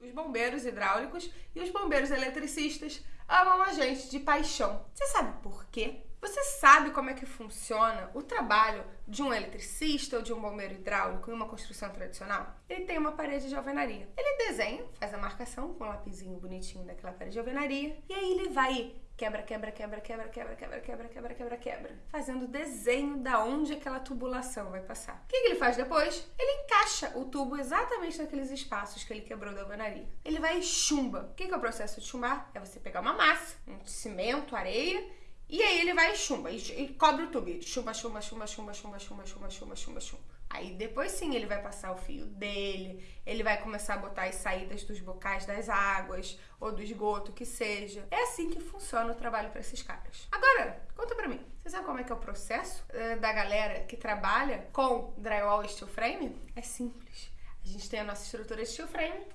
Os bombeiros hidráulicos e os bombeiros eletricistas amam a gente de paixão. Você sabe por quê? Você sabe como é que funciona o trabalho de um eletricista ou de um bombeiro hidráulico em uma construção tradicional? Ele tem uma parede de alvenaria. Ele desenha, faz a marcação com um lapisinho bonitinho daquela parede de alvenaria e aí ele vai quebra, quebra, quebra, quebra, quebra, quebra, quebra, quebra, quebra, quebra, fazendo desenho da onde aquela tubulação vai passar. O que ele faz depois? Ele encaixa o tubo exatamente naqueles espaços que ele quebrou da alvenaria. Ele vai e chumba. O que é o processo de chumbar? É você pegar uma massa, um cimento, areia e aí ele vai e chumba, e, cobre o tubo. Chumba, chumba, chumba, chumba, chumba, chumba, chumba, chumba, chumba, chumba. Aí depois sim ele vai passar o fio dele, ele vai começar a botar as saídas dos bocais das águas ou do esgoto, que seja. É assim que funciona o trabalho para esses caras. Agora, conta pra mim, você sabe como é que é o processo uh, da galera que trabalha com drywall e steel frame? É simples. A gente tem a nossa estrutura de steel frame,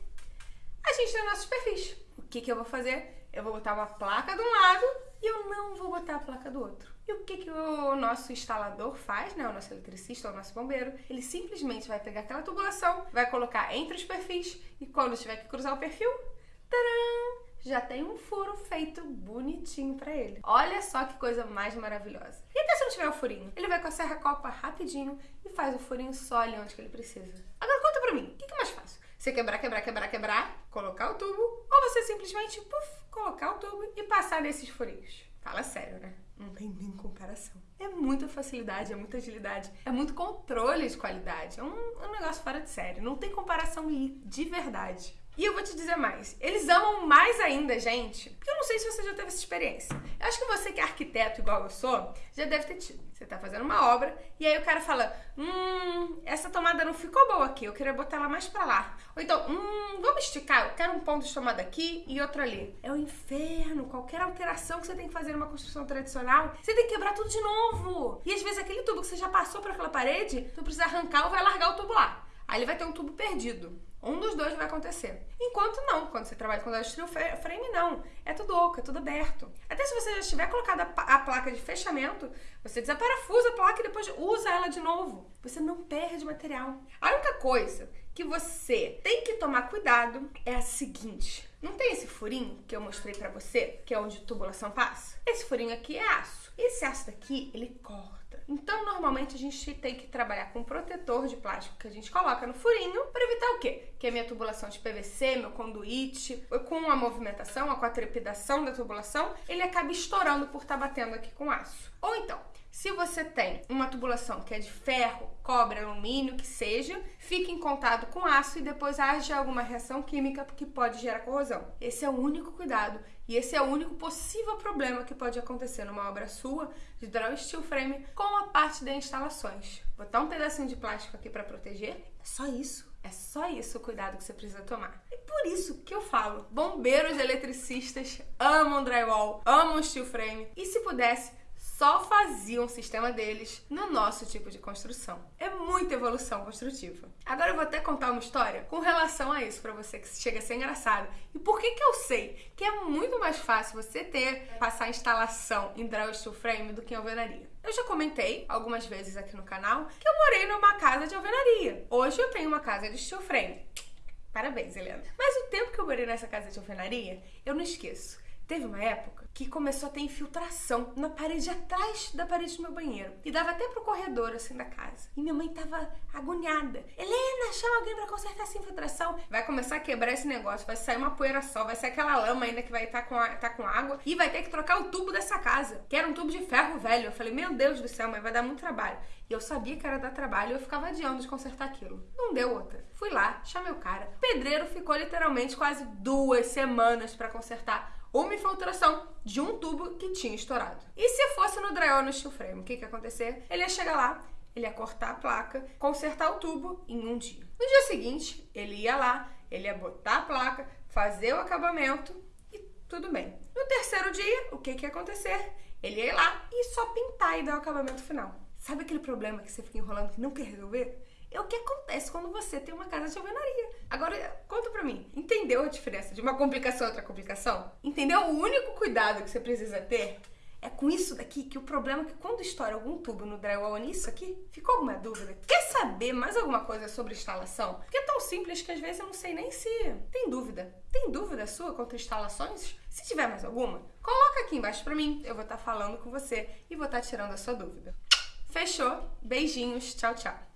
a gente tem nossos perfis. O que, que eu vou fazer? Eu vou botar uma placa de um lado e eu não vou botar a placa do outro. E o que, que o nosso instalador faz, né? O nosso eletricista, o nosso bombeiro, ele simplesmente vai pegar aquela tubulação, vai colocar entre os perfis e quando tiver que cruzar o perfil, taram, já tem um furo feito bonitinho para ele. Olha só que coisa mais maravilhosa. E até se não tiver o furinho? Ele vai com a serra copa rapidinho e faz o furinho só ali onde que ele precisa. Agora conta pra mim, o que, que é mais fácil? Você quebrar, quebrar, quebrar, quebrar, colocar o tubo, ou você simplesmente puff, colocar o tubo e passar nesses furinhos. Fala sério, né? Não tem nem comparação. É muita facilidade, é muita agilidade, é muito controle de qualidade. É um, um negócio fora de série. Não tem comparação de verdade. E eu vou te dizer mais, eles amam mais ainda, gente, porque eu não sei se você já teve essa experiência. Eu acho que você que é arquiteto igual eu sou, já deve ter tido. Você tá fazendo uma obra e aí o cara fala: Hum, essa tomada não ficou boa aqui, eu queria botar ela mais pra lá. Ou então, hum, vamos esticar, eu quero um ponto de tomada aqui e outro ali. É o inferno, qualquer alteração que você tem que fazer numa construção tradicional, você tem que quebrar tudo de novo. E às vezes aquele tubo que você já passou por aquela parede, tu precisa arrancar ou vai largar o tubo lá. Aí ele vai ter um tubo perdido. Um dos dois vai acontecer. Enquanto não, quando você trabalha com steel frame, não. É tudo oco, é tudo aberto. Até se você já tiver colocado a, placa de fechamento, você desaparafusa a placa e depois usa ela de novo. Você não perde material. A única coisa que você tem que tomar cuidado é a seguinte. Não tem esse furinho que eu mostrei pra você, que é onde a tubulação passa? Esse furinho aqui é aço. Esse aço daqui, ele corta. Então, normalmente, a gente tem que trabalhar com um protetor de plástico que a gente coloca no furinho para evitar o quê? Que a minha tubulação de PVC, meu conduíte, com a movimentação, a trepidação da tubulação, ele acabe estourando por estar tá batendo aqui com aço. Ou então, se você tem uma tubulação que é de ferro, cobre, alumínio, que seja, fique em contato com aço e depois haja alguma reação química que pode gerar corrosão. Esse é o único cuidado e esse é o único possível problema que pode acontecer numa obra sua de draw steel frame com a parte de instalações. Botar um pedacinho de plástico aqui para proteger, é só isso. É só isso o cuidado que você precisa tomar. E por isso que eu falo, bombeiros eletricistas amam drywall, amam steel frame e se pudesse só faziam o sistema deles no nosso tipo de construção. É muita evolução construtiva. Agora eu vou até contar uma história com relação a isso para você que chega a ser engraçado. E por que que eu sei que é muito mais fácil você ter passar a instalação em draw steel frame do que em alvenaria? Eu já comentei algumas vezes aqui no canal que eu morei numa casa de alvenaria. Hoje eu tenho uma casa de steel frame. Parabéns, Helena. Mas o tempo que eu morei nessa casa de alvenaria, eu não esqueço. Teve uma época que começou a ter infiltração na parede atrás da parede do meu banheiro. E dava até pro corredor, assim, da casa. E minha mãe tava agoniada. Helena, chama alguém para consertar essa infiltração. Vai começar a quebrar esse negócio, vai sair uma poeira só, vai sair aquela lama ainda que vai estar tá com, tá com água. E vai ter que trocar o tubo dessa casa, que era um tubo de ferro velho. Eu falei, meu Deus do céu, mãe, vai dar muito trabalho. E eu sabia que era dar trabalho e eu ficava adiando de consertar aquilo. Não deu outra. Fui lá, chamei o cara. O pedreiro ficou literalmente quase duas semanas para consertar uma infiltração de um tubo que tinha estourado. E se fosse no drywall no steel frame, o que, que ia acontecer? Ele ia chegar lá, ele ia cortar a placa, consertar o tubo em um dia. No dia seguinte, ele ia lá, ele ia botar a placa, fazer o acabamento e tudo bem. No terceiro dia, o que, que ia acontecer? Ele ia lá e só pintar e dar o acabamento final. Sabe aquele problema que você fica enrolando que não quer resolver? É o que acontece quando você tem uma casa de alvenaria. Agora, conta pra mim, entendeu a diferença de uma complicação a outra complicação? Entendeu o único cuidado que você precisa ter? É com isso daqui que o problema é que quando estoura algum tubo no drywall nisso aqui, ficou alguma dúvida? Quer saber mais alguma coisa sobre instalação? Porque é tão simples que às vezes eu não sei nem se tem dúvida. Tem dúvida sua contra instalações? Se tiver mais alguma, coloca aqui embaixo pra mim. Eu vou estar falando com você e vou estar tirando a sua dúvida. Fechou? Beijinhos. Tchau, tchau.